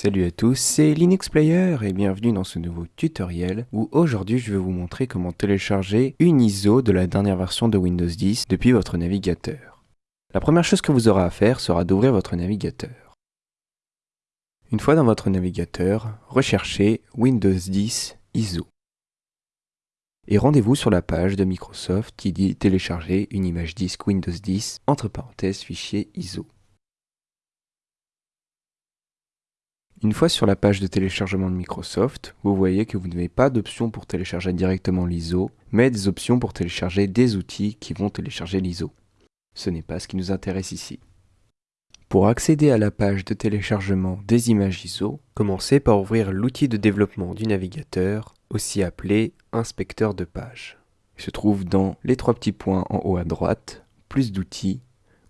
Salut à tous, c'est Linux Player et bienvenue dans ce nouveau tutoriel où aujourd'hui je vais vous montrer comment télécharger une ISO de la dernière version de Windows 10 depuis votre navigateur. La première chose que vous aurez à faire sera d'ouvrir votre navigateur. Une fois dans votre navigateur, recherchez Windows 10 ISO. Et rendez-vous sur la page de Microsoft qui dit télécharger une image disque Windows 10 entre parenthèses fichier ISO. Une fois sur la page de téléchargement de Microsoft, vous voyez que vous n'avez pas d'option pour télécharger directement l'ISO, mais des options pour télécharger des outils qui vont télécharger l'ISO. Ce n'est pas ce qui nous intéresse ici. Pour accéder à la page de téléchargement des images ISO, commencez par ouvrir l'outil de développement du navigateur, aussi appelé inspecteur de page. Il se trouve dans les trois petits points en haut à droite, plus d'outils,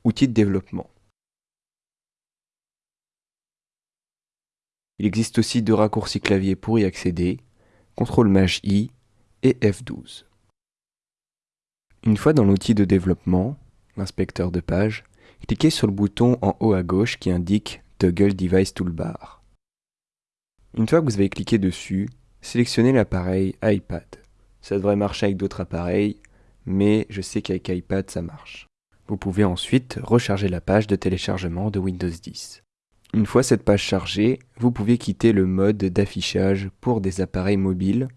outils de développement. Il existe aussi deux raccourcis clavier pour y accéder, CTRL Maj I et F12. Une fois dans l'outil de développement, l'inspecteur de page, cliquez sur le bouton en haut à gauche qui indique Toggle Device Toolbar. Une fois que vous avez cliqué dessus, sélectionnez l'appareil iPad. Ça devrait marcher avec d'autres appareils, mais je sais qu'avec iPad ça marche. Vous pouvez ensuite recharger la page de téléchargement de Windows 10. Une fois cette page chargée, vous pouvez quitter le mode d'affichage pour des appareils mobiles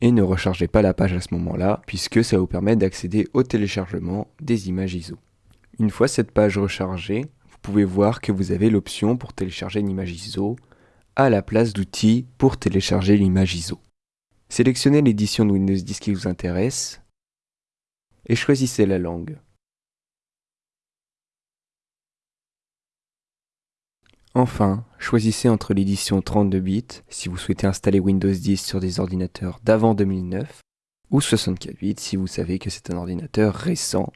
et ne rechargez pas la page à ce moment-là puisque ça vous permet d'accéder au téléchargement des images ISO. Une fois cette page rechargée, vous pouvez voir que vous avez l'option pour télécharger une image ISO à la place d'outils pour télécharger l'image ISO. Sélectionnez l'édition de Windows 10 qui vous intéresse et choisissez la langue. Enfin, choisissez entre l'édition 32 bits si vous souhaitez installer Windows 10 sur des ordinateurs d'avant 2009 ou 64 bits si vous savez que c'est un ordinateur récent.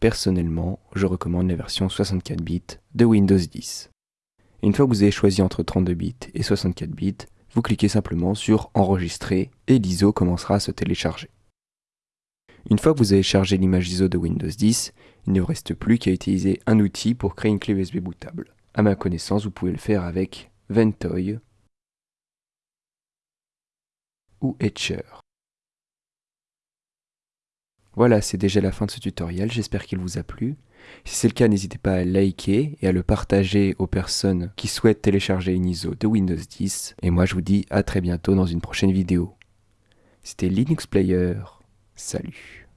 Personnellement, je recommande la version 64 bits de Windows 10. Une fois que vous avez choisi entre 32 bits et 64 bits, vous cliquez simplement sur Enregistrer et l'ISO commencera à se télécharger. Une fois que vous avez chargé l'image ISO de Windows 10, il ne vous reste plus qu'à utiliser un outil pour créer une clé USB bootable. À ma connaissance, vous pouvez le faire avec Ventoy ou Etcher. Voilà, c'est déjà la fin de ce tutoriel, j'espère qu'il vous a plu. Si c'est le cas, n'hésitez pas à liker et à le partager aux personnes qui souhaitent télécharger une ISO de Windows 10. Et moi, je vous dis à très bientôt dans une prochaine vidéo. C'était Linux Player. Salut